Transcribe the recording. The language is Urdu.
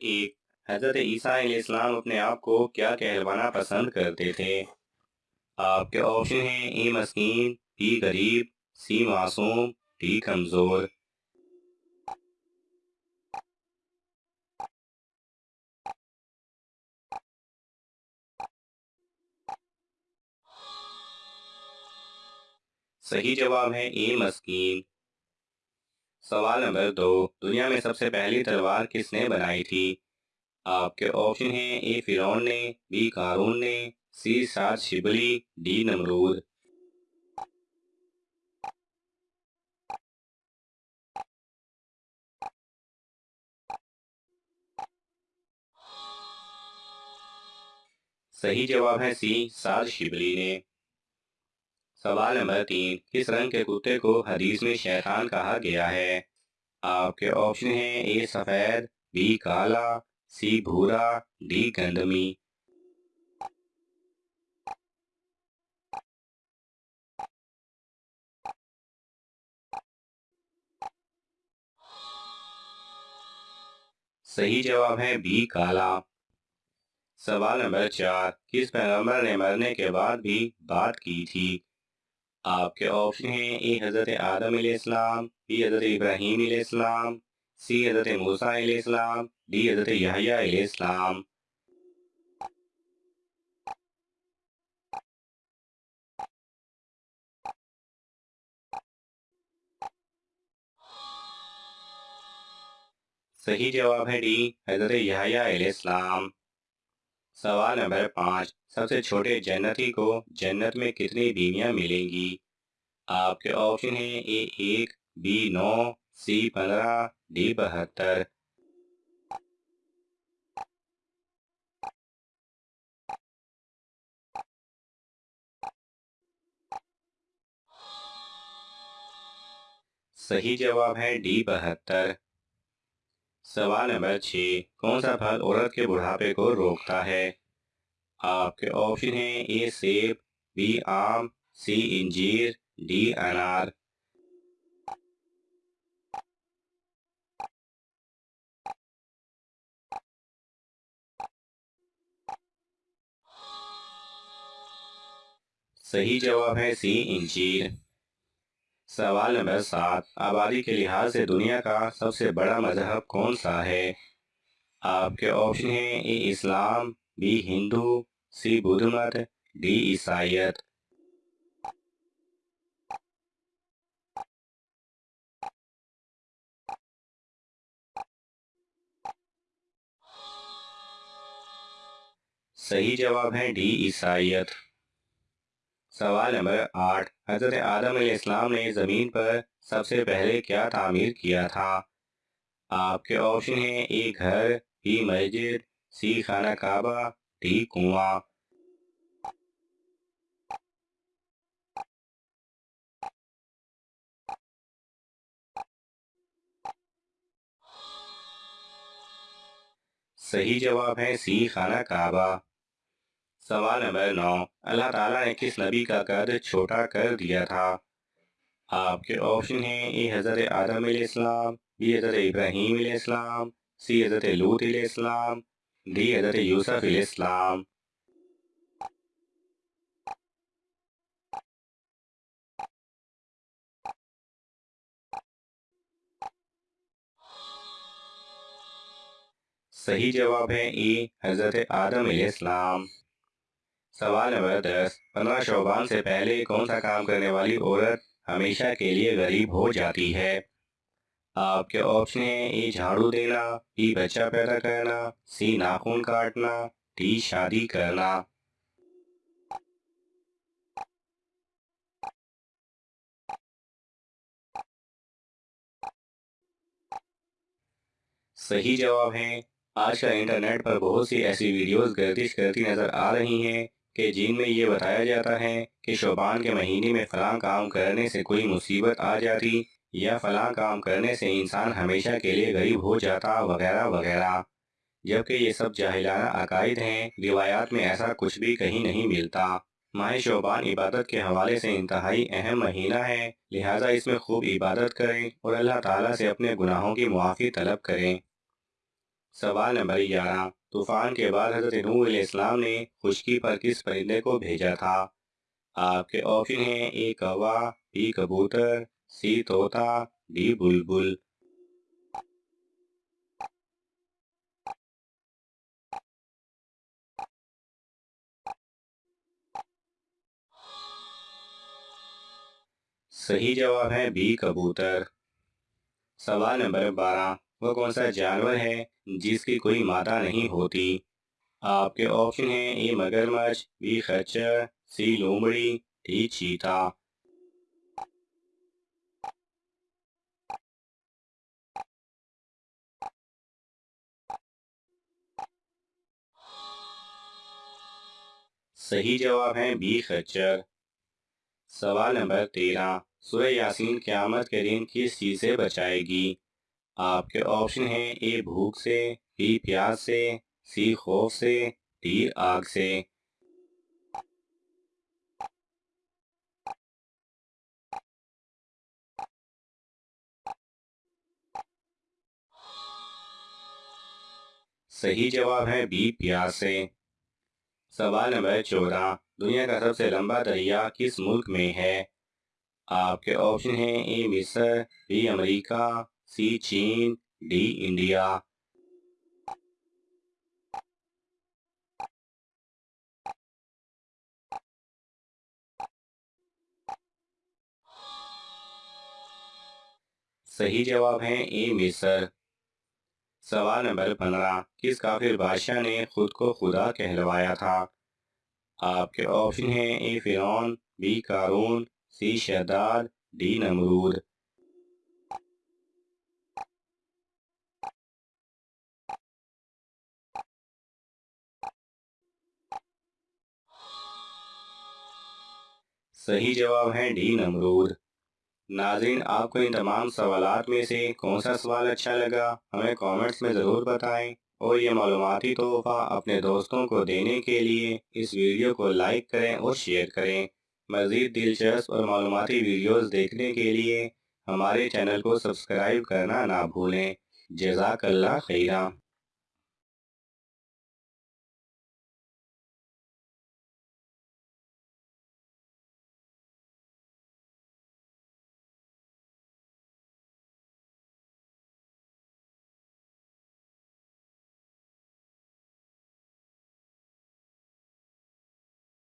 ایک۔ حضرت عیسیٰ علیہ السلام اپنے آپ کو کیا کہلوانا پسند کرتے تھے؟ آپ کے آپشن ہیں، اے مسکین، بی غریب، سی معصوم، ڈی کمزور۔ صحیح جواب ہے، اے مسکین۔ سوال نمبر دو، دنیا میں سب سے پہلی تلوار کس نے بنائی تھی؟ آپ کے آپشن ہیں اے فیرون نے، بی قارون نے، سی سات شبلی، ڈی نمرود۔ صحیح جواب ہے سی، سات شبلی نے۔ سوال نمبر تین، کس رنگ کے کتے کو حدیث میں شیطان کہا گیا ہے؟ آپ کے آپشن ہیں اے سفید، بی کالا، سی بھورا، ڈی گندمی۔ صحیح جواب ہے بی کالا۔ سوال نمبر چار، کس پیغمبر نے مرنے کے بعد بھی بات کی تھی؟ آپ کے آپشن ہیں اے حضرت آدم علیہ السلام بی حضرت ابراہیم علیہ السلام، سی حضرت موسیٰ علیہ السلام، ڈی حضرت یحییٰ علیہ السلام۔ صحیح جواب ہے ڈی، حضرت یحییٰ علیہ السلام۔ سوال نمبر پانچ، سب سے چھوٹے جنتی کو جنت میں کتنی بیویاں ملیں گی؟ آپ کے آپشن ہیں اے ایک، بی نو، سی پندرہ، ڈی بہتر۔ صحیح جواب ہے ڈی بہتر۔ سوال نمبر چھ، کون سا پھل عورت کے بڑھاپے کو روکتا ہے؟ آپ کے آپشن ہیں، اے سیب، بی آم، سی انجیر، ڈی انار۔ صحیح جواب ہے سی انجیر۔ سوال نمبر سات، آبادی کے لحاظ سے دنیا کا سب سے بڑا مذہب کون سا ہے؟ آپ کے آپشن ہیں، اے اسلام، بی ہندو، سی بدھ مت، ڈی عیسائیت۔ صحیح جواب ہے، ڈی عیسائیت۔ سوال نمبر آٹھ۔ حضرت آدم علیہ السلام نے زمین پر سب سے پہلے کیا تعمیر کیا تھا؟ آپ کے آپشن ہیں اے گھر، بی مسجد، سی خانہ کعبہ، ڈی کنواں۔ صحیح جواب ہے سی خانہ کعبہ۔ سوال نمبر نو۔ اللہ تعالیٰ نے کس نبی کا قد چھوٹا کر دیا تھا؟ آپ کے آپشن ہیں اے حضرت آدم علیہ السلام بی حضرت ابراہیم علیہ السلام، سی حضرت لوت علیہ السلام، ڈی حضرت یوسف علیہ السلام۔ صحیح جواب ہے اے حضرت آدم علیہ السلام۔ سوال نمبر دس، پندرہ شعبان سے پہلے کون سا کام کرنے والی عورت ہمیشہ کے لیے غریب ہو جاتی ہے؟ آپ کے آپشن ہیں اے جھاڑو دینا بی بچہ پیدا کرنا، سی ناخون کاٹنا ڈی شادی کرنا۔ صحیح جواب ہے آج کا انٹرنیٹ پر بہت سی ایسی ویڈیوز گردش کرتی نظر آ رہی ہیں۔ کہ جن میں یہ بتایا جاتا ہے کہ شعبان کے مہینے میں فلاں کام کرنے سے کوئی مصیبت آ جاتی یا فلاں کام کرنے سے انسان ہمیشہ کے لیے غریب ہو جاتا وغیرہ وغیرہ۔ جبکہ یہ سب جاہلانہ عقائد ہیں، روایات میں ایسا کچھ بھی کہیں نہیں ملتا۔ ماہ شعبان عبادت کے حوالے سے انتہائی اہم مہینہ ہے، لہٰذا اس میں خوب عبادت کریں اور اللہ تعالیٰ سے اپنے گناہوں کی معافی طلب کریں۔ سوال نمبر گیارہ۔ طوفان کے بعد حضرت نوح علیہ السلام نے خشکی پر کس پرندے کو بھیجا تھا؟ آپ کے آپشن ہیں اے کوا بی کبوتر، سی توتا ڈی بلبل۔ صحیح جواب ہے، بی کبوتر۔ سوال نمبر بارہ۔ وہ کون سا جانور ہے جس کی کوئی مادہ نہیں ہوتی؟ آپ کے آپشن ہیں اے مگرمچھ، بی خچر، سی لومڑی، ڈی چیتا۔ صحیح جواب ہے بی خچر۔ سوال نمبر تیرہ۔ سورہ یاسین قیامت کے دن کس چیز سے بچائے گی؟ آپ کے آپشن ہیں اے بھوک سے بی پیاس سے سی خوف سے ڈی آگ سے۔ صحیح جواب ہے بی پیاس سے۔ سوال نمبر چودہ، دنیا کا سب سے لمبا دریا کس ملک میں ہے؟ آپ کے آپشن ہیں اے مصر بی امریکہ سی چین ڈی انڈیا صحیح جواب ہے اے مصر سوال نمبر پندرہ کس کافر بادشاہ نے خود کو خدا کہلوایا تھا آپ کے آپشن ہیں اے فرعون بی کارون سی شہداد ڈی نمرود صحیح جواب ہے ڈی نمرود ناظرین، آپ کو ان تمام سوالات میں سے کون سا سوال اچھا لگا؟ ہمیں کومنٹس میں ضرور بتائیں۔ اور یہ معلوماتی تحفہ اپنے دوستوں کو دینے کے لیے اس ویڈیو کو لائک کریں اور شیئر کریں۔ مزید دلچسپ اور معلوماتی ویڈیوز دیکھنے کے لیے ہمارے چینل کو سبسکرائب کرنا نہ بھولیں۔ جزاک اللہ خیرہ